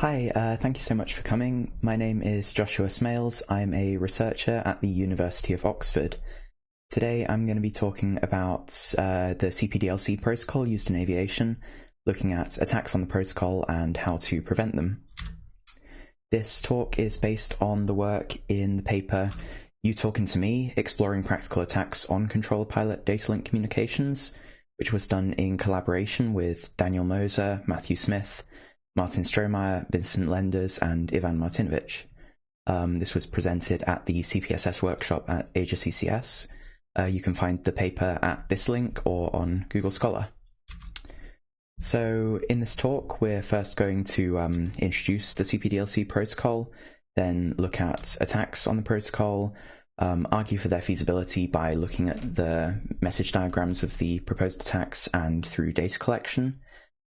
Hi, uh, thank you so much for coming. My name is Joshua Smailes. I'm a researcher at the University of Oxford. Today I'm going to be talking about uh, the CPDLC protocol used in aviation, looking at attacks on the protocol and how to prevent them. This talk is based on the work in the paper You Talking to Me, Exploring Practical Attacks on Controller Pilot Data Link Communications, which was done in collaboration with Daniel Moser, Matthew Smith, Martin Strohmeier, Vincent Lenders, and Ivan Martinovic. Um, this was presented at the CPSS workshop at Asia CCS. Uh, you can find the paper at this link or on Google Scholar. So in this talk, we're first going to um, introduce the CPDLC protocol, then look at attacks on the protocol, um, argue for their feasibility by looking at the message diagrams of the proposed attacks and through data collection,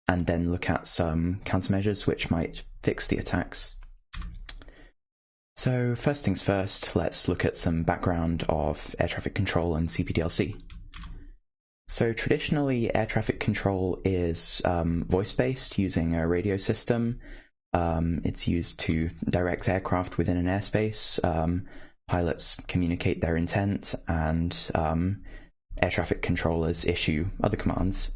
and then look at some countermeasures which might fix the attacks. So first things first, let's look at some background of air traffic control and CPDLC. So traditionally, air traffic control is um, voice-based using a radio system. Um, it's used to direct aircraft within an airspace. Um, pilots communicate their intent and um, air traffic controllers issue other commands.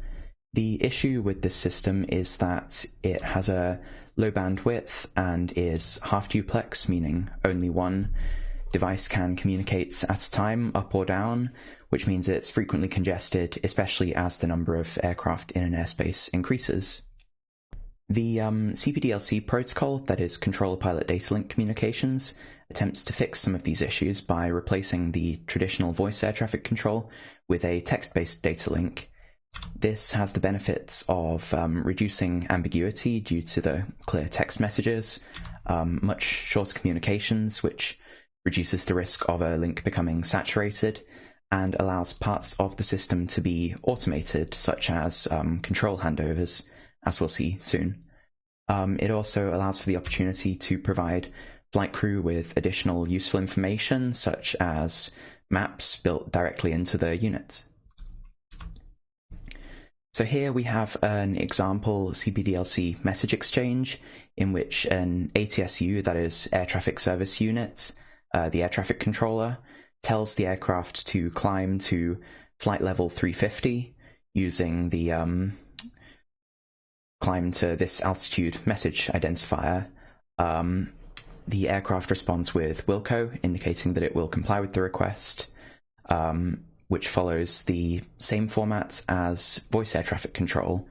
The issue with this system is that it has a low bandwidth and is half duplex, meaning only one device can communicate at a time, up or down, which means it's frequently congested, especially as the number of aircraft in an airspace increases. The um, CPDLC protocol, that is Controller Pilot Data Link Communications, attempts to fix some of these issues by replacing the traditional voice air traffic control with a text-based data link this has the benefits of um, reducing ambiguity due to the clear text messages, um, much shorter communications, which reduces the risk of a link becoming saturated, and allows parts of the system to be automated, such as um, control handovers, as we'll see soon. Um, it also allows for the opportunity to provide flight crew with additional useful information, such as maps built directly into the unit. So here we have an example CPDLC message exchange in which an ATSU, that is Air Traffic Service Unit, uh, the air traffic controller, tells the aircraft to climb to flight level 350 using the um, climb to this altitude message identifier. Um, the aircraft responds with Wilco, indicating that it will comply with the request. Um, which follows the same format as voice air traffic control,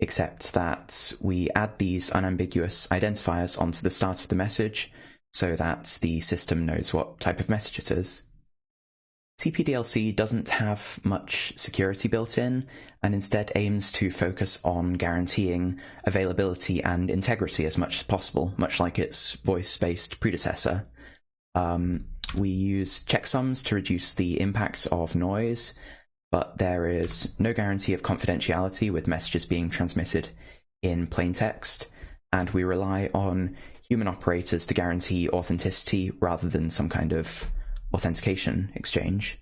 except that we add these unambiguous identifiers onto the start of the message so that the system knows what type of message it is. CPDLC doesn't have much security built in and instead aims to focus on guaranteeing availability and integrity as much as possible, much like its voice-based predecessor. Um, we use checksums to reduce the impacts of noise, but there is no guarantee of confidentiality with messages being transmitted in plain text, and we rely on human operators to guarantee authenticity rather than some kind of authentication exchange.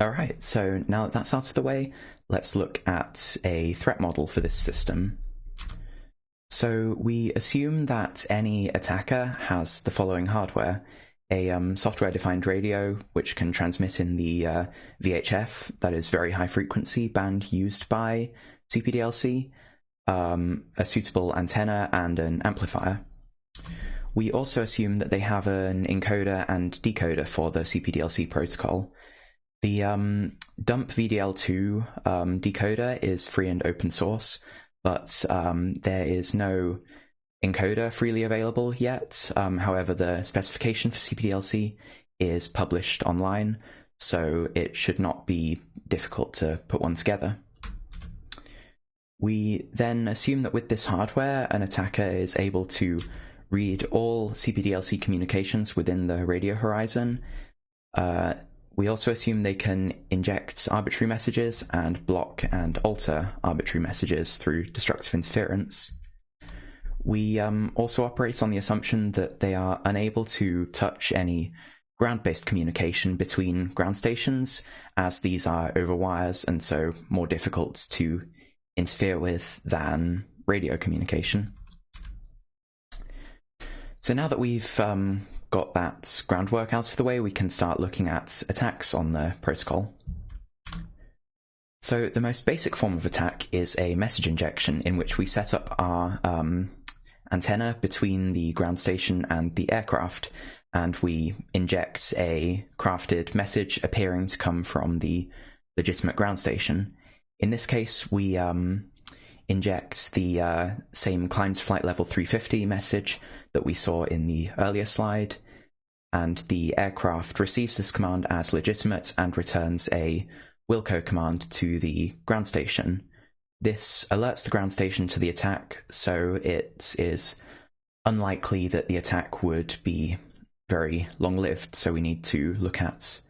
Alright, so now that that's out of the way, let's look at a threat model for this system. So we assume that any attacker has the following hardware a um, software-defined radio which can transmit in the uh, VHF, that is very high frequency band used by CPDLC, um, a suitable antenna and an amplifier. We also assume that they have an encoder and decoder for the CPDLC protocol. The um, dump VDL2 um, decoder is free and open source, but um, there is no encoder freely available yet. Um, however, the specification for CPDLC is published online, so it should not be difficult to put one together. We then assume that with this hardware, an attacker is able to read all CPDLC communications within the radio horizon. Uh, we also assume they can inject arbitrary messages and block and alter arbitrary messages through destructive interference. We um, also operate on the assumption that they are unable to touch any ground-based communication between ground stations, as these are over wires and so more difficult to interfere with than radio communication. So now that we've um, got that groundwork out of the way, we can start looking at attacks on the protocol. So the most basic form of attack is a message injection in which we set up our um, antenna between the ground station and the aircraft, and we inject a crafted message appearing to come from the legitimate ground station. In this case, we um, inject the uh, same climb to flight level 350 message that we saw in the earlier slide, and the aircraft receives this command as legitimate and returns a Wilco command to the ground station. This alerts the ground station to the attack, so it is unlikely that the attack would be very long-lived, so we need to look at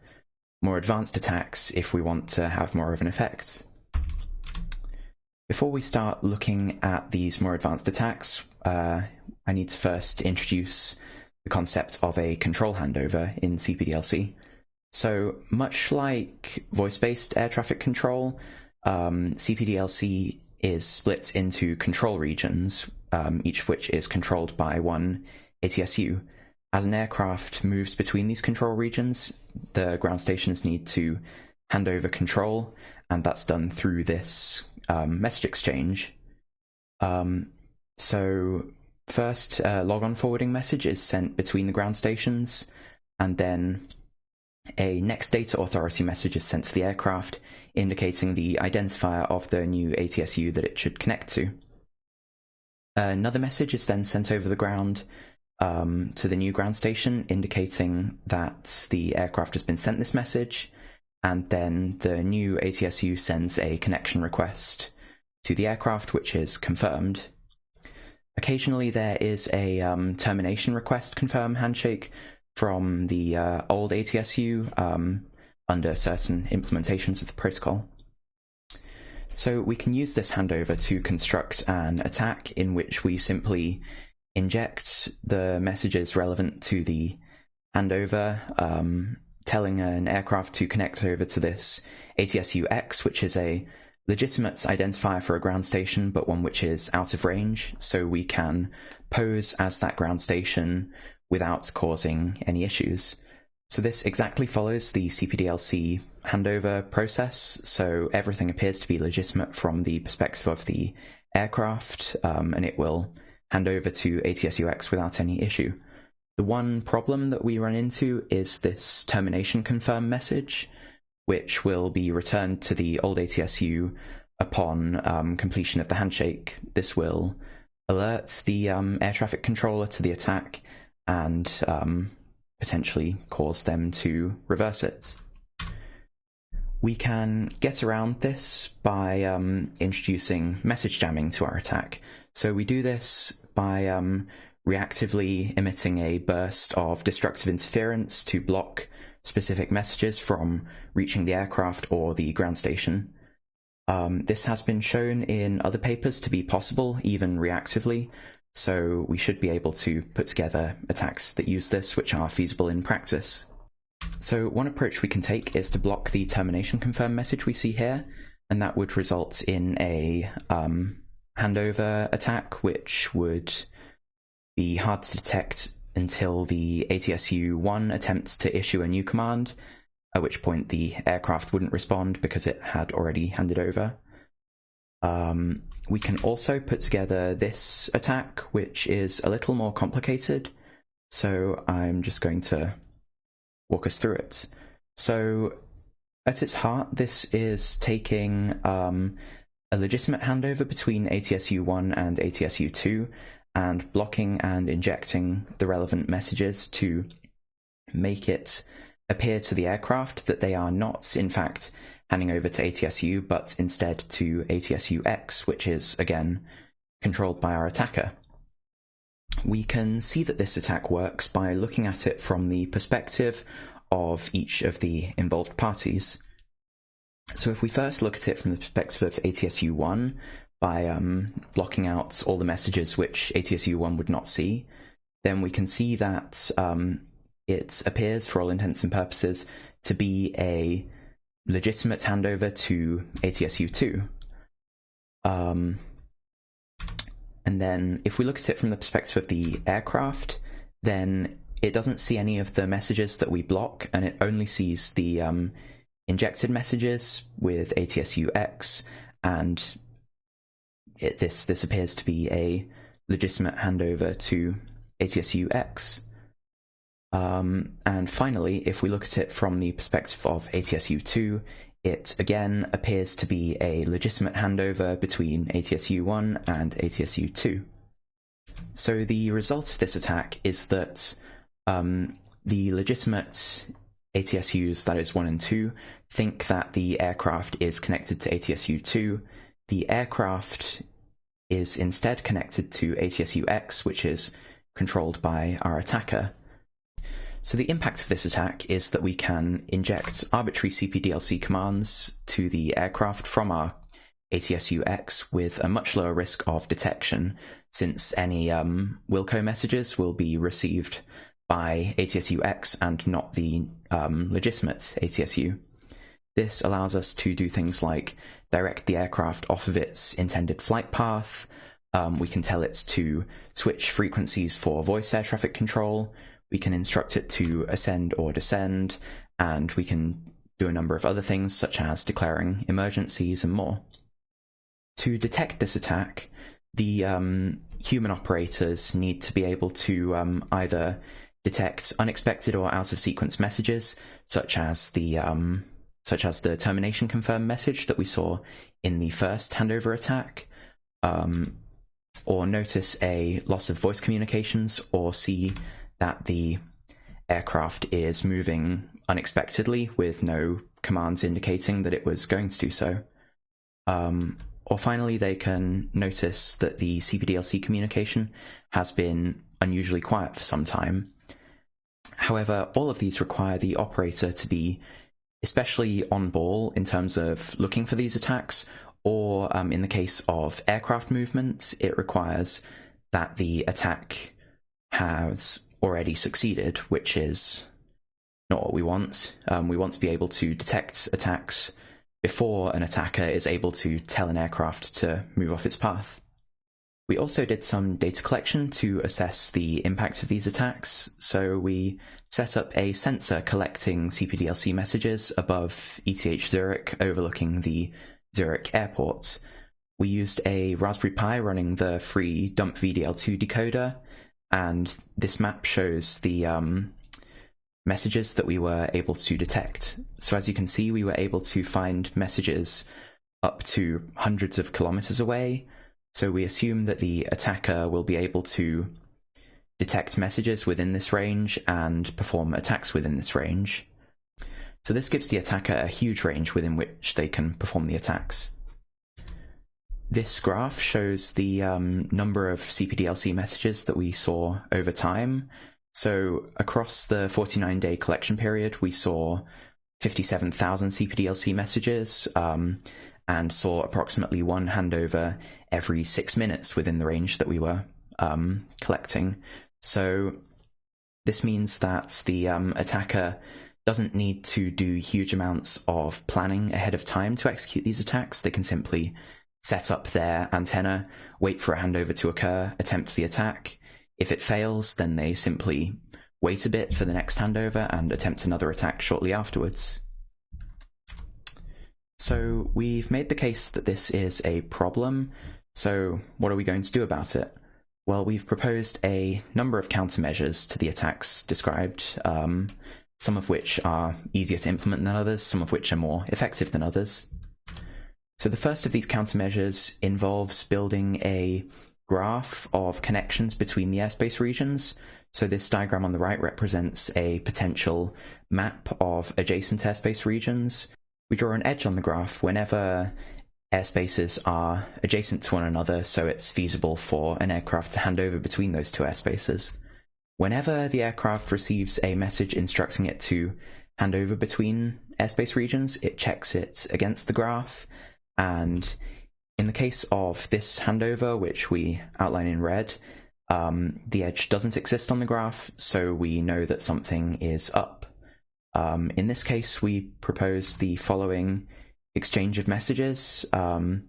more advanced attacks if we want to have more of an effect. Before we start looking at these more advanced attacks, uh, I need to first introduce the concept of a control handover in CPDLC. So much like voice-based air traffic control, um, CPDLC is split into control regions, um, each of which is controlled by one ATSU. As an aircraft moves between these control regions, the ground stations need to hand over control, and that's done through this um, message exchange. Um, so first, uh, logon forwarding message is sent between the ground stations, and then a next data authority message is sent to the aircraft, indicating the identifier of the new ATSU that it should connect to. Another message is then sent over the ground um, to the new ground station, indicating that the aircraft has been sent this message, and then the new ATSU sends a connection request to the aircraft, which is confirmed. Occasionally, there is a um, termination request confirm handshake from the uh, old ATSU um, under certain implementations of the protocol. So we can use this handover to construct an attack in which we simply inject the messages relevant to the handover um, telling an aircraft to connect over to this ATSU-X, which is a legitimate identifier for a ground station, but one which is out of range, so we can pose as that ground station without causing any issues. So this exactly follows the CPDLC handover process, so everything appears to be legitimate from the perspective of the aircraft, um, and it will hand over to ATSUX without any issue. The one problem that we run into is this termination confirm message, which will be returned to the old ATSU upon um, completion of the handshake. This will alert the um, air traffic controller to the attack and um, potentially cause them to reverse it. We can get around this by um, introducing message jamming to our attack. So we do this by um, reactively emitting a burst of destructive interference to block specific messages from reaching the aircraft or the ground station. Um, this has been shown in other papers to be possible, even reactively, so we should be able to put together attacks that use this, which are feasible in practice. So one approach we can take is to block the termination confirm message we see here, and that would result in a um, handover attack, which would be hard to detect until the ATSU-1 attempts to issue a new command, at which point the aircraft wouldn't respond because it had already handed over. Um, we can also put together this attack, which is a little more complicated, so I'm just going to walk us through it. So at its heart, this is taking um, a legitimate handover between ATSU-1 and ATSU-2 and blocking and injecting the relevant messages to make it appear to the aircraft that they are not, in fact, handing over to ATSU, but instead to ATSU-X, which is, again, controlled by our attacker. We can see that this attack works by looking at it from the perspective of each of the involved parties. So if we first look at it from the perspective of ATSU-1, by um, blocking out all the messages which ATSU1 would not see, then we can see that um, it appears, for all intents and purposes, to be a legitimate handover to ATSU2. Um, and then if we look at it from the perspective of the aircraft, then it doesn't see any of the messages that we block, and it only sees the um, injected messages with ATSUX, and it, this this appears to be a legitimate handover to ATSUX. Um, and finally, if we look at it from the perspective of ATSU2, it again appears to be a legitimate handover between ATSU1 and ATSU2. So the result of this attack is that um, the legitimate ATSUs, that is 1 and 2, think that the aircraft is connected to ATSU 2. The aircraft is instead connected to ATSU X, which is controlled by our attacker. So the impact of this attack is that we can inject arbitrary CPDLC commands to the aircraft from our ATSU X with a much lower risk of detection, since any um, Wilco messages will be received by ATSU X and not the um, legitimate ATSU. This allows us to do things like direct the aircraft off of its intended flight path. Um, we can tell it to switch frequencies for voice air traffic control. We can instruct it to ascend or descend, and we can do a number of other things such as declaring emergencies and more. To detect this attack, the um, human operators need to be able to um, either detect unexpected or out of sequence messages, such as the um, such as the termination confirm message that we saw in the first handover attack, um, or notice a loss of voice communications, or see that the aircraft is moving unexpectedly with no commands indicating that it was going to do so. Um, or finally, they can notice that the CPDLC communication has been unusually quiet for some time, However, all of these require the operator to be especially on ball in terms of looking for these attacks, or um, in the case of aircraft movement, it requires that the attack has already succeeded, which is not what we want. Um, we want to be able to detect attacks before an attacker is able to tell an aircraft to move off its path. We also did some data collection to assess the impact of these attacks. So we set up a sensor collecting CPDLC messages above ETH Zurich overlooking the Zurich airport. We used a Raspberry Pi running the free dump VDL2 decoder, and this map shows the um, messages that we were able to detect. So as you can see, we were able to find messages up to hundreds of kilometers away, so we assume that the attacker will be able to detect messages within this range and perform attacks within this range. So this gives the attacker a huge range within which they can perform the attacks. This graph shows the um, number of CPDLC messages that we saw over time. So across the 49 day collection period, we saw 57,000 CPDLC messages, um, and saw approximately one handover every six minutes within the range that we were um, collecting. So this means that the um, attacker doesn't need to do huge amounts of planning ahead of time to execute these attacks. They can simply set up their antenna, wait for a handover to occur, attempt the attack. If it fails, then they simply wait a bit for the next handover and attempt another attack shortly afterwards. So we've made the case that this is a problem, so what are we going to do about it? Well, we've proposed a number of countermeasures to the attacks described, um, some of which are easier to implement than others, some of which are more effective than others. So the first of these countermeasures involves building a graph of connections between the airspace regions. So this diagram on the right represents a potential map of adjacent airspace regions we draw an edge on the graph whenever airspaces are adjacent to one another, so it's feasible for an aircraft to hand over between those two airspaces. Whenever the aircraft receives a message instructing it to hand over between airspace regions, it checks it against the graph, and in the case of this handover, which we outline in red, um, the edge doesn't exist on the graph, so we know that something is up. Um, in this case, we propose the following exchange of messages um,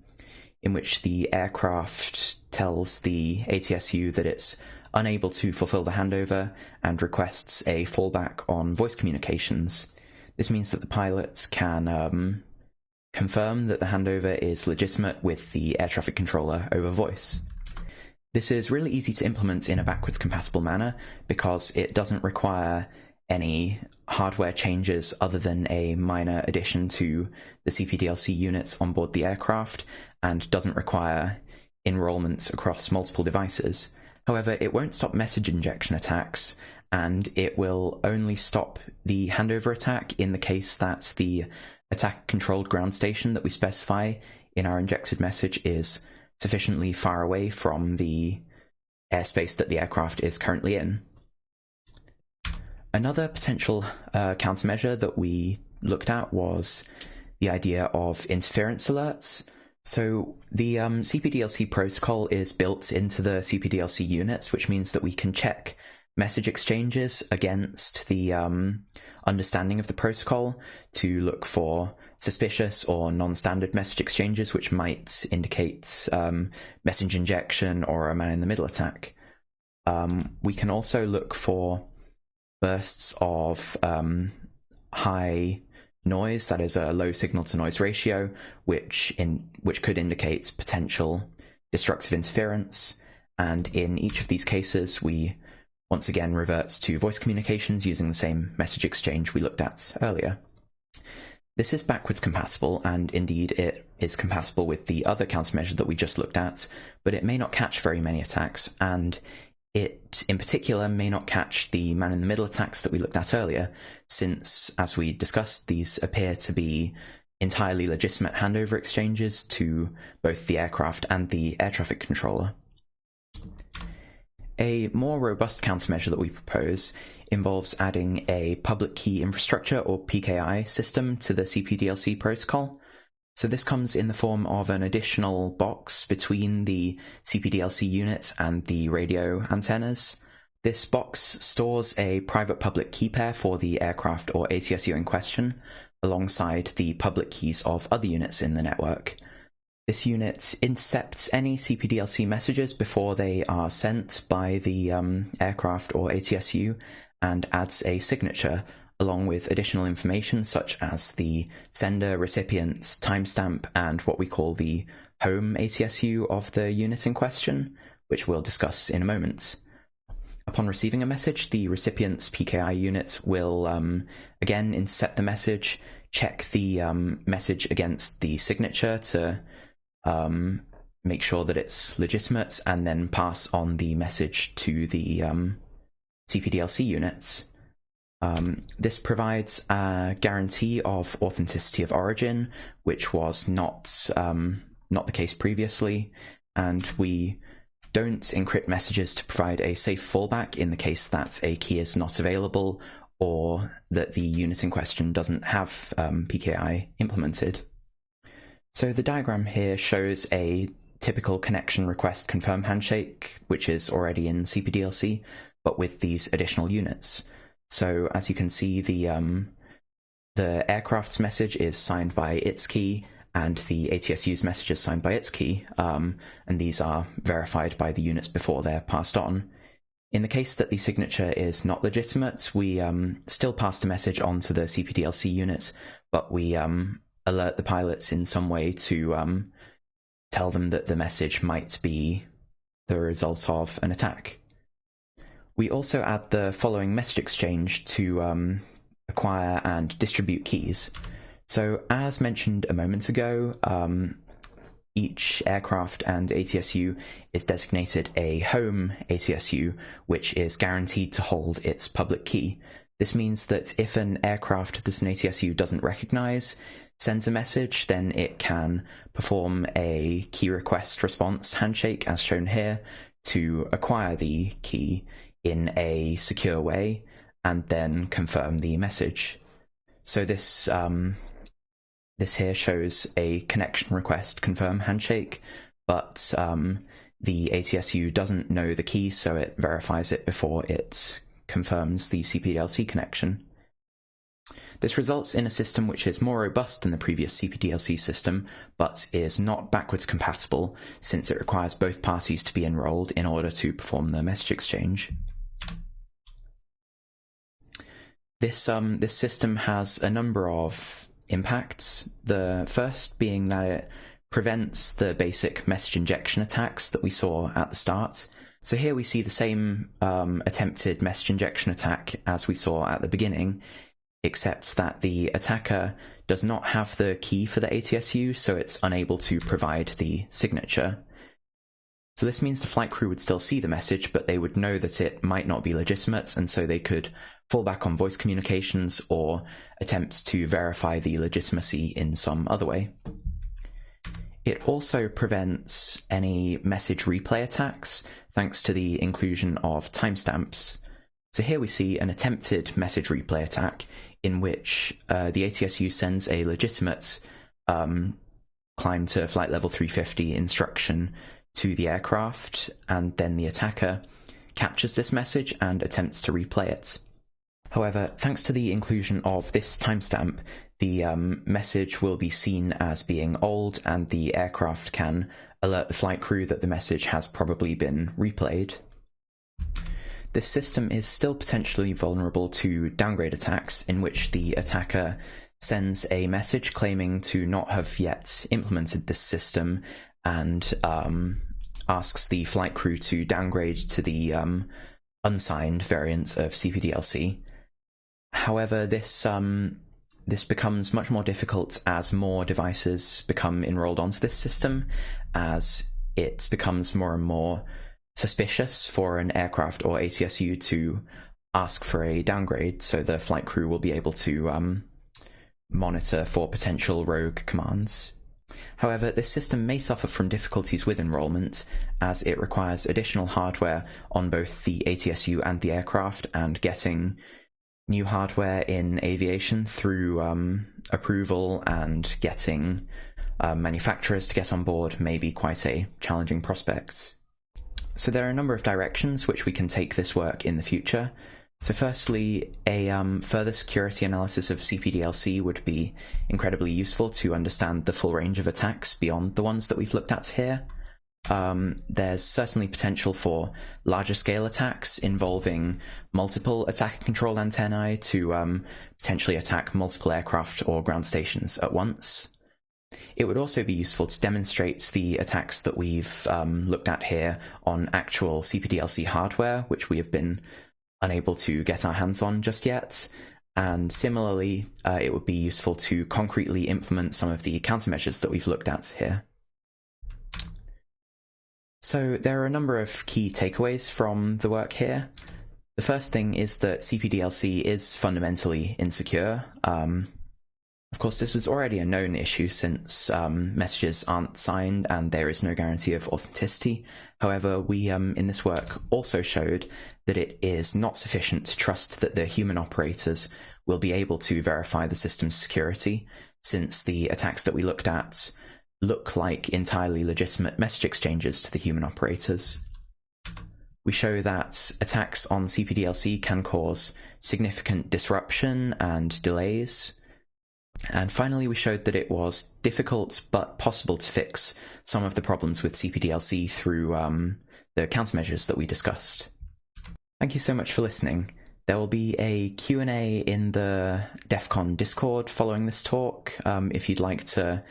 in which the aircraft tells the ATSU that it's unable to fulfill the handover and requests a fallback on voice communications. This means that the pilots can um, confirm that the handover is legitimate with the air traffic controller over voice. This is really easy to implement in a backwards compatible manner because it doesn't require any hardware changes other than a minor addition to the CPDLC units on board the aircraft and doesn't require enrollments across multiple devices. However, it won't stop message injection attacks and it will only stop the handover attack in the case that the attack controlled ground station that we specify in our injected message is sufficiently far away from the airspace that the aircraft is currently in. Another potential uh, countermeasure that we looked at was the idea of interference alerts. So the um, CPDLC protocol is built into the CPDLC units, which means that we can check message exchanges against the um, understanding of the protocol to look for suspicious or non-standard message exchanges, which might indicate um, message injection or a man-in-the-middle attack. Um, we can also look for bursts of um, high noise, that is a low signal to noise ratio, which in which could indicate potential destructive interference. And in each of these cases, we once again reverts to voice communications using the same message exchange we looked at earlier. This is backwards compatible, and indeed it is compatible with the other countermeasure that we just looked at, but it may not catch very many attacks, and it in particular may not catch the man-in-the-middle attacks that we looked at earlier, since, as we discussed, these appear to be entirely legitimate handover exchanges to both the aircraft and the air traffic controller. A more robust countermeasure that we propose involves adding a public key infrastructure or PKI system to the CPDLC protocol. So this comes in the form of an additional box between the CPDLC unit and the radio antennas. This box stores a private public key pair for the aircraft or ATSU in question, alongside the public keys of other units in the network. This unit intercepts any CPDLC messages before they are sent by the um, aircraft or ATSU and adds a signature along with additional information such as the sender, recipient's timestamp, and what we call the home ATSU of the unit in question, which we'll discuss in a moment. Upon receiving a message, the recipient's PKI unit will um, again intercept the message, check the um, message against the signature to um, make sure that it's legitimate, and then pass on the message to the um, CPDLC units. Um, this provides a guarantee of authenticity of origin, which was not um, not the case previously, and we don't encrypt messages to provide a safe fallback in the case that a key is not available or that the unit in question doesn't have um, PKI implemented. So the diagram here shows a typical connection request confirm handshake, which is already in CPDLC, but with these additional units. So as you can see, the um, the aircraft's message is signed by its key, and the ATSU's message is signed by its key, um, and these are verified by the units before they're passed on. In the case that the signature is not legitimate, we um, still pass the message on to the CPDLC unit, but we um, alert the pilots in some way to um, tell them that the message might be the result of an attack. We also add the following message exchange to um, acquire and distribute keys. So as mentioned a moment ago, um, each aircraft and ATSU is designated a home ATSU, which is guaranteed to hold its public key. This means that if an aircraft that an ATSU doesn't recognize sends a message, then it can perform a key request response handshake, as shown here, to acquire the key in a secure way and then confirm the message. So this um, this here shows a connection request confirm handshake, but um, the ATSU doesn't know the key, so it verifies it before it confirms the CPDLC connection. This results in a system which is more robust than the previous CPDLC system, but is not backwards compatible since it requires both parties to be enrolled in order to perform the message exchange. This, um, this system has a number of impacts. The first being that it prevents the basic message injection attacks that we saw at the start. So here we see the same um, attempted message injection attack as we saw at the beginning, except that the attacker does not have the key for the ATSU, so it's unable to provide the signature. So this means the flight crew would still see the message, but they would know that it might not be legitimate, and so they could fall back on voice communications or attempt to verify the legitimacy in some other way. It also prevents any message replay attacks thanks to the inclusion of timestamps. So here we see an attempted message replay attack in which uh, the ATSU sends a legitimate um, climb to flight level 350 instruction to the aircraft, and then the attacker captures this message and attempts to replay it. However, thanks to the inclusion of this timestamp, the um, message will be seen as being old and the aircraft can alert the flight crew that the message has probably been replayed. This system is still potentially vulnerable to downgrade attacks in which the attacker sends a message claiming to not have yet implemented this system and um, asks the flight crew to downgrade to the um, unsigned variant of CPDLC. However, this um, this becomes much more difficult as more devices become enrolled onto this system, as it becomes more and more suspicious for an aircraft or ATSU to ask for a downgrade, so the flight crew will be able to um, monitor for potential rogue commands. However, this system may suffer from difficulties with enrollment, as it requires additional hardware on both the ATSU and the aircraft, and getting new hardware in aviation through um, approval and getting uh, manufacturers to get on board may be quite a challenging prospect. So there are a number of directions which we can take this work in the future. So firstly, a um, further security analysis of CPDLC would be incredibly useful to understand the full range of attacks beyond the ones that we've looked at here. Um, there's certainly potential for larger scale attacks involving multiple attacker control antennae to um, potentially attack multiple aircraft or ground stations at once. It would also be useful to demonstrate the attacks that we've um, looked at here on actual CPDLC hardware, which we have been unable to get our hands on just yet. And similarly, uh, it would be useful to concretely implement some of the countermeasures that we've looked at here. So there are a number of key takeaways from the work here. The first thing is that CPDLC is fundamentally insecure. Um, of course, this was already a known issue since um, messages aren't signed and there is no guarantee of authenticity. However, we um, in this work also showed that it is not sufficient to trust that the human operators will be able to verify the system's security, since the attacks that we looked at look like entirely legitimate message exchanges to the human operators. We show that attacks on CPDLC can cause significant disruption and delays, and finally, we showed that it was difficult but possible to fix some of the problems with CPDLC through um, the countermeasures that we discussed. Thank you so much for listening. There will be a Q&A in the DEF CON Discord following this talk. Um, if you'd like to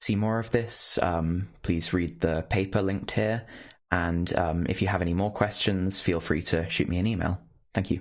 see more of this, um, please read the paper linked here. And um, if you have any more questions, feel free to shoot me an email. Thank you.